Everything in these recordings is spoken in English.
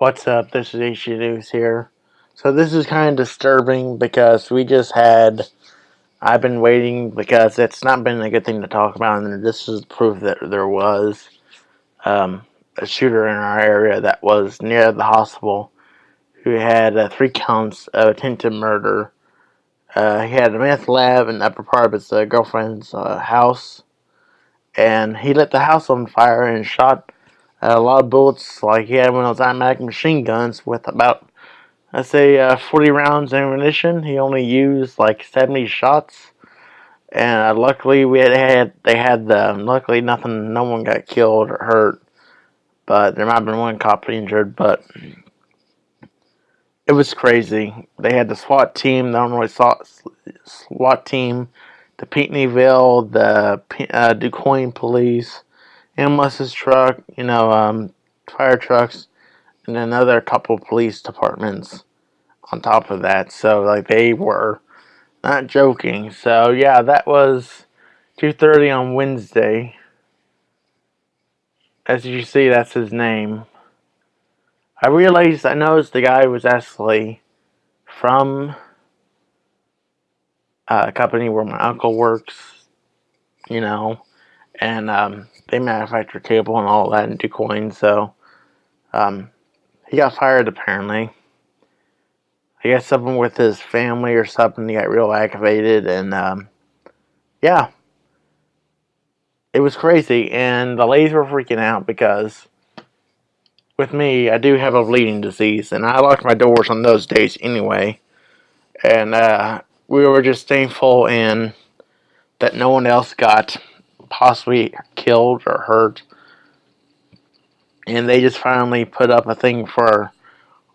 What's up? This is HG News here. So this is kind of disturbing because we just had. I've been waiting because it's not been a good thing to talk about, and this is proof that there was um, a shooter in our area that was near the hospital who had uh, three counts of attempted murder. Uh, he had a meth lab in the upper part of his uh, girlfriend's uh, house, and he lit the house on fire and shot a lot of bullets, like he had one of those automatic machine guns with about, let's say, uh, 40 rounds ammunition. He only used like 70 shots, and uh, luckily we had, had they had the luckily nothing, no one got killed or hurt, but there might have been one cop injured, but it was crazy. They had the SWAT team, the Illinois SWAT team, the Pinckneyville, the uh, police ambulance truck, you know, um, fire trucks, and another couple police departments on top of that. So like they were not joking. So yeah, that was 2:30 on Wednesday. As you see, that's his name. I realized I noticed the guy was actually from uh, a company where my uncle works. You know, and um, they manufacture cable and all that in coins. so um, he got fired apparently. I guess something with his family or something, he got real aggravated, and um, yeah, it was crazy, and the ladies were freaking out because with me, I do have a bleeding disease, and I locked my doors on those days anyway, and uh, we were just thankful and that no one else got possibly killed or hurt. And they just finally put up a thing for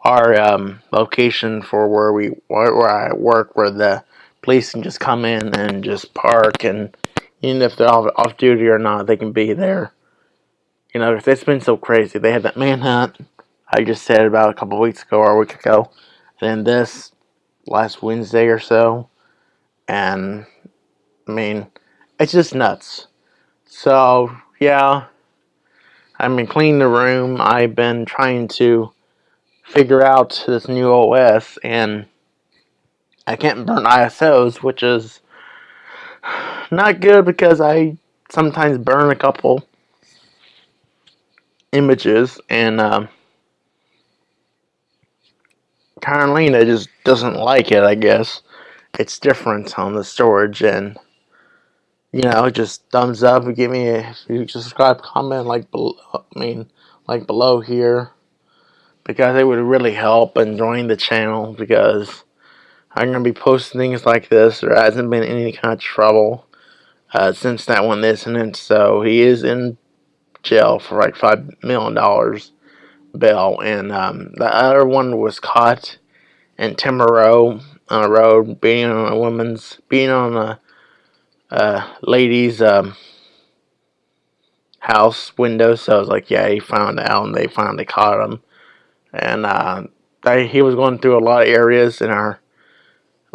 our um, location for where we where I work, where the police can just come in and just park, and even if they're off, off duty or not, they can be there. You know, it's been so crazy. They had that manhunt I just said about a couple weeks ago or a week ago, and then this last Wednesday or so, and I mean, it's just nuts. So, yeah, I've been cleaning the room. I've been trying to figure out this new OS, and I can't burn ISOs, which is not good because I sometimes burn a couple images, and um, Carolina just doesn't like it, I guess. It's different on the storage, and you know, just thumbs up and give me a subscribe, comment like below, I mean, like below here because it would really help and join the channel because I'm going to be posting things like this. There hasn't been any kind of trouble uh, since that one incident, so he is in jail for like $5 million bail, and um, the other one was caught in Timborough on a road being on a woman's, being on a uh, lady's um, house window. So I was like, yeah, he found out, and they finally caught him. And uh, they, he was going through a lot of areas in our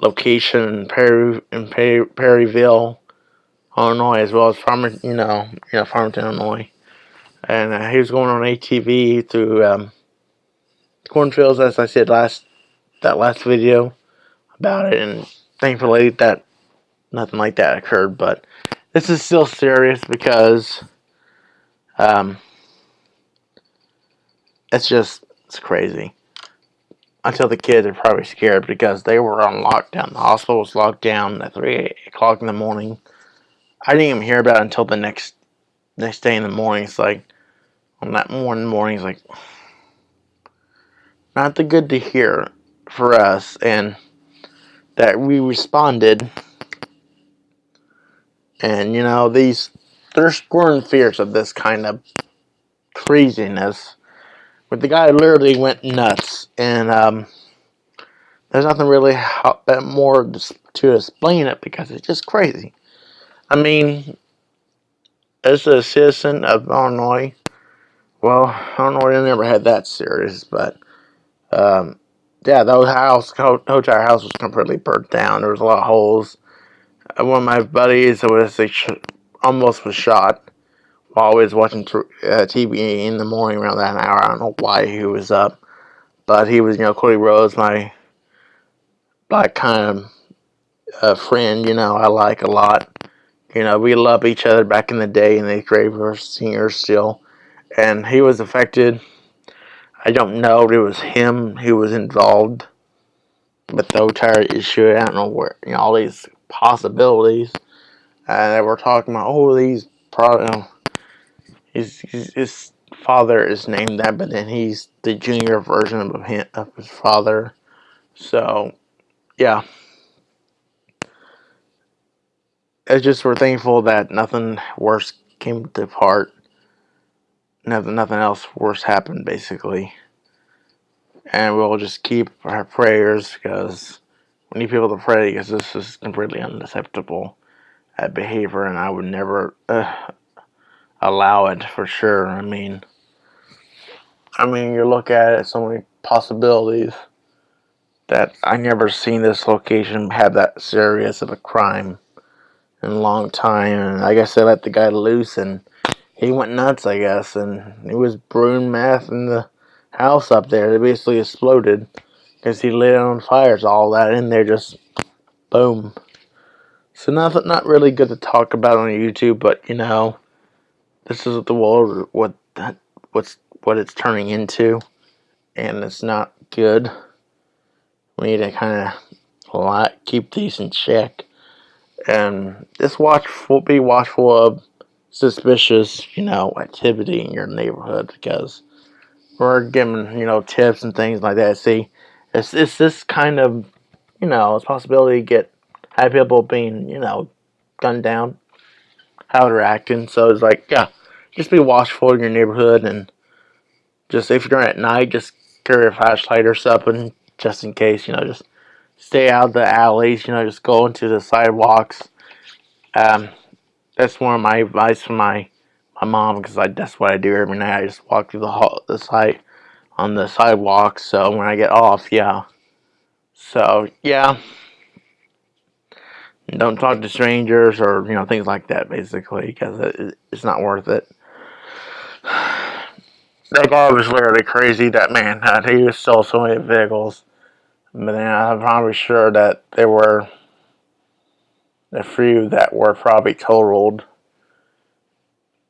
location in Perry in Perry, Perryville, Illinois, as well as Farmer, you know, you know, Farmington, Illinois. And uh, he was going on ATV through um, cornfields, as I said last that last video about it, and thankfully that nothing like that occurred, but this is still serious because um, it's just it's crazy. Until the kids are probably scared because they were on lockdown. The hospital was locked down at three o'clock in the morning. I didn't even hear about it until the next next day in the morning. It's like on that morning morning, it's like not the good to hear for us, and that we responded and, you know, these, they're squirming fears of this kind of craziness. But the guy literally went nuts. And, um, there's nothing really more to explain it because it's just crazy. I mean, as a citizen of Illinois, well, Illinois never had that serious, but um, yeah, the house, Hotel house was completely burnt down. There was a lot of holes one of my buddies was almost was shot while I was watching uh, TV in the morning around that hour. I don't know why he was up. but he was, you know, Cody Rhodes, my like kind of uh, friend, you know, I like a lot. You know, we love each other back in the day, and they great were singers still. And he was affected. I don't know if it was him who was involved with the entire issue. I don't know where, you know, all these possibilities. Uh, and they were talking about, oh, these, pro- you know, his, his, his father is named that, but then he's the junior version of him, of his father. So, yeah. It's just we're thankful that nothing worse came to part. Nothing, nothing else worse happened, basically. And we'll just keep our prayers because we need people to pray because this is completely unacceptable uh, behavior, and I would never uh, allow it for sure. I mean, I mean, you look at it, so many possibilities that I never seen this location have that serious of a crime in a long time. And I guess they let the guy loose, and he went nuts, I guess, and he was brewing meth in the house up there. It basically exploded because he lit it on fire. All that in there just boom. So nothing, not really good to talk about on YouTube, but you know, this is what the world what that what's what it's turning into, and it's not good. We need to kind of keep these in check, and just watch be watchful of suspicious, you know, activity in your neighborhood because we're giving you know tips and things like that. See, it's this kind of you know possibility to get have people being you know gunned down, how they're acting. So it's like yeah, just be watchful in your neighborhood and just if you're at night, just carry a flashlight or something just in case. You know, just stay out the alleys. You know, just go into the sidewalks. Um, that's one of my advice from my my mom because I that's what I do every night. I just walk through the hall, the site on the sidewalk. So when I get off, yeah. So yeah. Don't talk to strangers or you know things like that basically because it, it's not worth it. That guy was literally crazy. That man, he was stole so many vehicles. But then I'm probably sure that there were a few that were probably totaled.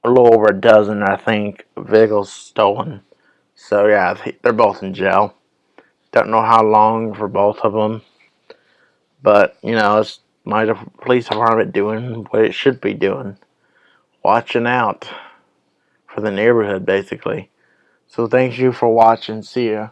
A little over a dozen, I think, vehicles stolen. So yeah, they're both in jail. Don't know how long for both of them. But, you know, it's my police department doing what it should be doing. Watching out for the neighborhood, basically. So thank you for watching. See ya.